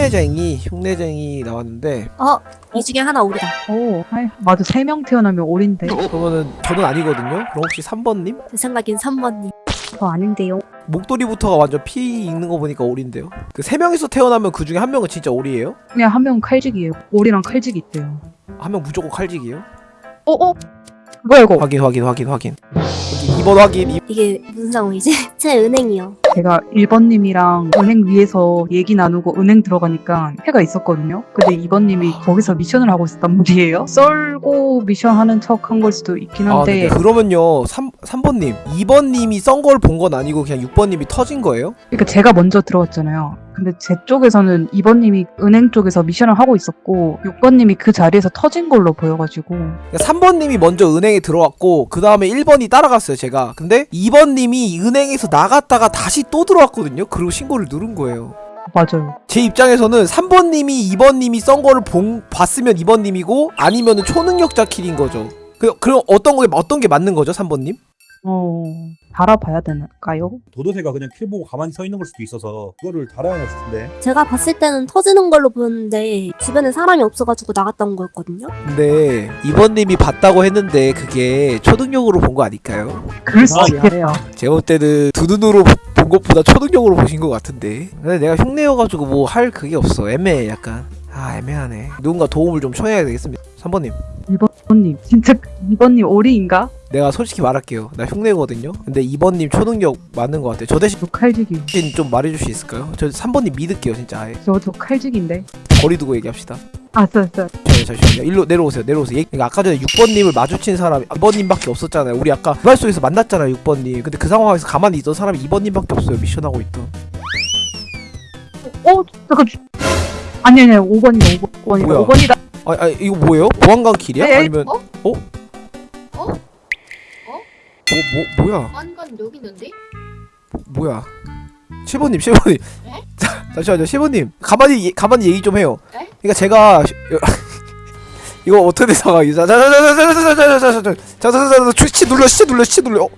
흉내쟁이 흉내쟁이 나왔는데 어, 이 중에 하나 오리다. 오, hi. 맞아. 세 명 태어나면 오리인데. 그러면은 저는 아니거든요. 그럼 혹시 3번님? 제 생각엔 3번님. 저 아닌데요. 목도리부터가 완전 피 읽는 거 보니까 오리인데요. 그 세 명이서 태어나면 그 중에 한 명은 진짜 오리예요? 그냥 한 명은 칼직이에요. 오리랑 칼직이 있대요. 한 명 무조건 칼직이에요? 어, 어? 뭐야, 이거? 확인 확인 확인 확인. 여기 2번 확인. 이- 이게 무슨 상황이지? 제 은행이요. 제가 1번님이랑 은행 위에서 얘기 나누고 은행 들어가니까 해가 있었거든요. 근데 2번님이 거기서 미션을 하고 있었단 말이에요. 썰고 미션 하는 척 한 걸 수도 있긴 아, 한데. 네. 그러면요. 3 3번님. 2번님이 썬 걸 본 건 아니고 그냥 6번님이 터진 거예요? 그러니까 제가 먼저 들어갔잖아요. 근데 제 쪽에서는 2번님이 은행 쪽에서 미션을 하고 있었고 6번님이 그 자리에서 터진 걸로 보여가지고 그러니까 3번님이 먼저 은행에 들어왔고 그 다음에 1번이 따라갔어요 제가 근데 2번님이 은행에서 나갔다가 다시 또 들어왔거든요 그리고 신고를 누른 거예요 맞아요. 제 입장에서는 3번님이 2번님이 썬 거를 본, 봤으면 2번님이고 아니면은 초능력자 킬인 거죠 그, 그럼 어떤 게 어떤 게 맞는 거죠 3번님? 어 달아봐야 되나요? 도도새가 그냥 킬 보고 가만히 서 있는 걸 수도 있어서 그거를 달아야 했을 텐데 제가 봤을 때는 터지는 걸로 보였는데 주변에 사람이 없어가지고 나갔던 거였거든요. 근데 2번님이 봤다고 했는데 그게 초능력으로 본 거 아닐까요? 그럴 수 아, 있겠네요. 제가 볼 때는 두 눈으로 본 것보다 초능력으로 보신 것 같은데. 근데 내가 흉내여가지고 뭐 할 그게 없어. 애매해 약간. 아 애매하네. 누군가 도움을 좀 청해야 되겠습니다. 3번님. 2번님. 진짜 2번님 오리인가? 내가 솔직히 말할게요. 나 흉내거든요. 근데 2번님 초능력 맞는 것 같아요. 저 대신 저 칼직이. 좀 말해줄 수 있을까요? 저 3번님 믿을게요 진짜 아예. 저 저 칼직인데. 거리 두고 얘기합시다 아싸 아싸. 잠시만요 잠시만요 일로 내려오세요 내려오세요 얘- 그러니까 아까 전에 6번님을 마주친 사람이 2번님밖에 없었잖아요 우리 아까 부활소에서 만났잖아요 6번님 근데 그 상황에서 가만히 있던 사람이 2번님밖에 없어요 미션하고 있던 어 잠깐. 주- 아니 아니 5번이다 5번이다 뭐야? 5번이다. 아, 아 이거 뭐예요? 보안관 킬이야? 에이, 에이, 아니면 어? 어? 어? 뭐, 뭐, 뭐야? 완관 여기 있는데? 뭐야? 7번님, 7번님. 에? 자, 잠시만요, 7번님. 가만히, 얘- 가만히 얘기 좀 해요. 에? 그러니까 제가, 시- 이거 어떻게 된 상황이죠? 자, 자, 자, 자, 자, 자, 자, 자, 자, 자, 자, 자, 자, 자, 자, 자, 시치 눌러, 시치 눌러, 시치 눌러. 어?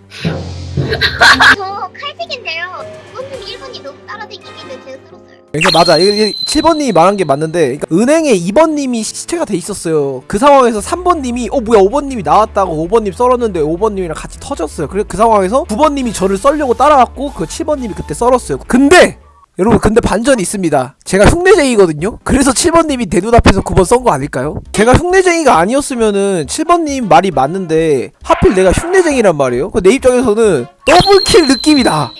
저 칼색인데요. 1번님 1번이 너무 따라다니길래 제가 쓸었어요. 그러니까 맞아. 이게 7번님이 말한 게 맞는데, 그러니까 은행에 2번님이 시체가 돼 있었어요. 그 상황에서 3번님이, 어, 뭐야, 5번님이 나왔다고 5번님 썰었는데 5번님이랑 같이 터졌어요. 그래, 그 상황에서 9번님이 저를 썰려고 따라왔고, 그 7번님이 그때 썰었어요. 근데! 여러분, 근데 반전이 있습니다. 제가 흉내쟁이거든요? 그래서 7번님이 내 눈앞에서 9번 썬 거 아닐까요? 제가 흉내쟁이가 아니었으면은 7번님 말이 맞는데, 하필 내가 흉내쟁이란 말이에요? 그내 입장에서는 더블킬 느낌이다.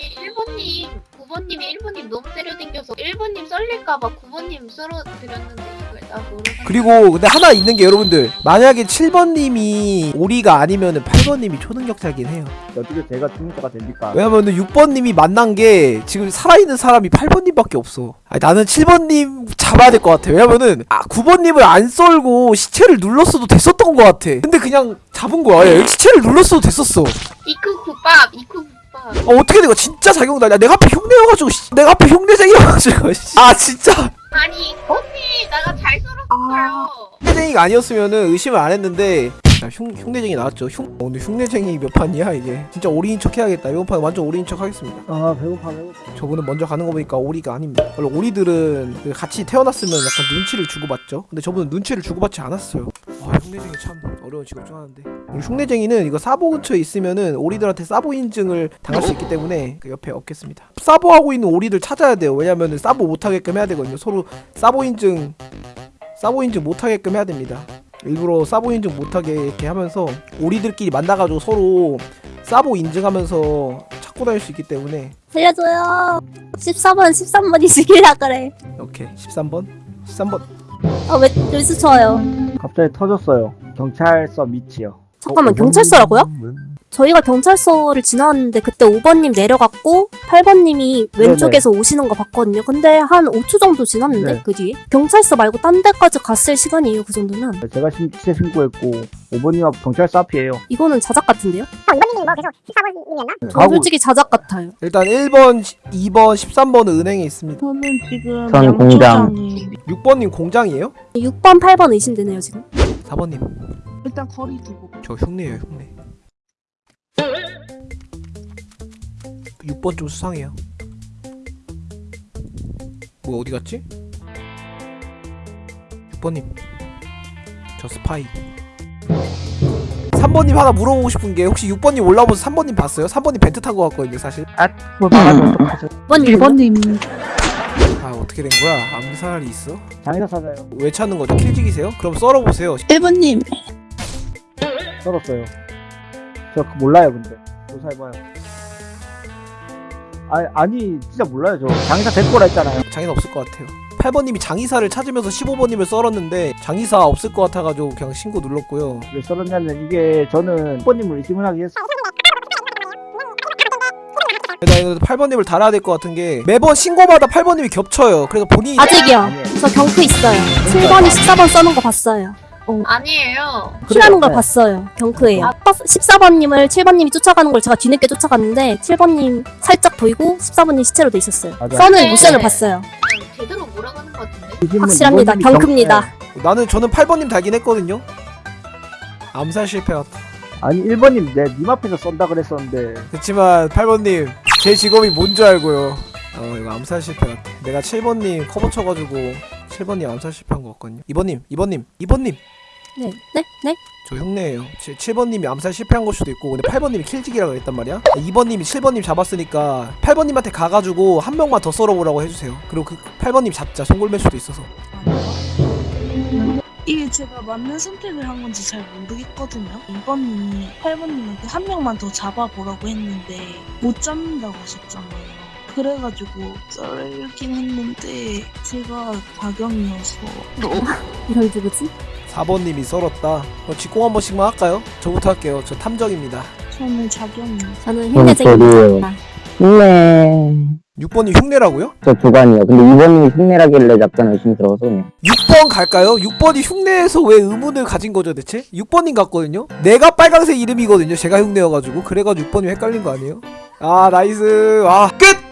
1번님 썰릴까봐 9번님 썰어드렸는데 이걸 나 모르겠어. 그리고 근데 하나 있는 게 여러분들 만약에 7번님이 오리가 아니면 은 8번님이 초능력자긴 해요. 어떻게 제가 중립자가 됩니까? 왜냐면은 6번님이 만난 게 지금 살아있는 사람이 8번님밖에 없어. 아니, 나는 7번님 잡아야 될 것 같아. 왜냐면은 아 9번님을 안 썰고 시체를 눌렀어도 됐었던 것 같아. 근데 그냥 잡은 거야. 야, 시체를 눌렀어도 됐었어. 이쿠 국밥, 이쿠 아, 어떻게 된 거야? 진짜 야 내가 앞에 흉내여가지고 씨. 내가 앞에 흉내쟁이여가지고 씨. 아 진짜? 아니, 언니 나가 잘 썰었어요. 흉내쟁이가 아니었으면은 의심을 안 했는데. 자, 흉, 흉내쟁이 나왔죠. 흉 어, 오늘 흉내쟁이 몇 판이야 이게? 진짜 오리인 척 해야겠다. 이번 판 완전 오리인 척 하겠습니다. 아 배고파 배고파. 저분은 먼저 가는 거 보니까 오리가 아닙니다. 원래 오리들은 그 같이 태어났으면 약간 눈치를 주고받죠. 근데 저분은 눈치를 주고받지 않았어요 아. 흉내쟁이 참 어려운 직업 중 하나인데. 우리 흉내쟁이는 이거 사보 근처에 있으면은 오리들한테 사보 인증을 당할 수 있기 때문에 그 옆에 없겠습니다. 사보하고 있는 오리들 찾아야 돼요. 왜냐면은 사보 못하게끔 해야 되거든요. 서로 사보 인증 사보 인증 못하게끔 해야 됩니다. 일부러 사보 인증 못하게 이렇게 하면서 오리들끼리 만나가지고 서로 사보 인증하면서 찾고 다닐 수 있기 때문에. 살려줘요. 14번, 13번이 죽일라 그래. 오케이. 13번? 13번. 아, 왜 여기서 쳐요? 갑자기 터졌어요 경찰서 밑이요 잠깐만, 경찰서라고요? 저희가 경찰서를 지나왔는데 그때 5번님 내려갔고 8번님이 왼쪽에서 오시는 거 봤거든요. 근데 한 5초 정도 지났는데 네. 그 뒤에 경찰서 말고 딴 데까지 갔을 시간이에요. 그 정도면 제가 신, 시체 신고했고 5번님 앞 경찰서 앞이에요 이거는 자작 같은데요? 네, 저 솔직히 자작 같아요. 일단 1번 2번 13번은 은행에 있습니다 저는 지금 전 공장. 양초장에 6번님 공장이에요? 6번, 8번 의심되네요 지금. 4번님 일단 거리 두고 저 흉내예요 흉내 6번 좀 수상해요 뭐 어디 갔지? 6번님 저 스파이 3번님 하나 물어보고 싶은 게 혹시 6번님 올라오면서 3번님 봤어요? 3번님 벤트 탄 거 같거든요 사실 그걸 말하면 어떡하죠? 5번님 1번님 아 어떻게 된 거야? 암살이 있어? 장의사 찾아요. 왜 찾는 거죠? 킬직이세요? 그럼 썰어보세요 1번님 썰었어요. 저 몰라요 근데. 조사해봐요. 아니 아니 진짜 몰라요 저. 장의사 될 거라 했잖아요. 장의사 없을 것 같아요 8번님이 장의사를 찾으면서 15번님을 썰었는데 장의사 없을 것 같아가지고 그냥 신고 눌렀고요 왜 썰었냐면 이게 저는 1번님을 의심하기 위해서 나 이거 8번님을 달아야 될 것 같은 게 매번 신고마다 8번님이 겹쳐요 그래서 본인이 아직이요. 저 경크 있어요. 7번이 14번 써는 거 봤어요. 아니에요. 킬하는 걸 네. 봤어요. 경크예요. 14번님을 7번님이 쫓아가는 걸 제가 뒤늦게 쫓아갔는데 7번님 살짝 보이고 14번님 시체로 돼 있었어요. 맞아요. 써는 네. 모션을 봤어요. 그냥 제대로 몰아가는 것 같은데. 의심은 확실합니다. 경- 경크입니다. 나는 저는 8번님 달긴 했거든요 암살 실패 같다 아니 1번님 내 님 앞에서 쏜다 그랬었는데 그렇지만 8번님 제 직업이 뭔지 알고요 어 이거 암살 실패 같아 내가 7번님 커버 쳐가지고 7번님 암살 실패한 거 같거든요. 2번님 2번님 2번님! 네, 네, 네. 저 흉내예요. 7번님이 암살 실패한 걸 수도 있고 근데 8번님이 킬직이라 그랬단 말이야. 2번님이 7번님 잡았으니까 8번님한테 가가지고 한 명만 더 썰어보라고 해주세요. 그리고 그 8번님 잡자. 송골맬 수도 있어서. 이게 제가 맞는 선택을 한 건지 잘 모르겠거든요. 2번님이 8번님한테 한 명만 더 잡아보라고 했는데 못 잡는다고 하셨잖아요. 그래가지고 썰긴 했는데 제가 자경이어서 이런 누구지? 4번님이 썰었다 그럼 직공 한 번씩만 할까요? 저부터 할게요 저 탐정입니다 저는 자경이요. 저는 흉내쟁입니다. 흉내. 6번이 흉내라고요? 저 두관이요. 근데 2번님이 흉내라길래 약간 의심이 들어서 그냥. 6번 갈까요? 6번이 흉내에서 왜 의문을 가진 거죠 대체? 6번님 같거든요? 내가 빨강색 이름이거든요 제가 흉내여가지고 그래가지고 6번이 헷갈린 거 아니에요? 아 나이스 아 끝!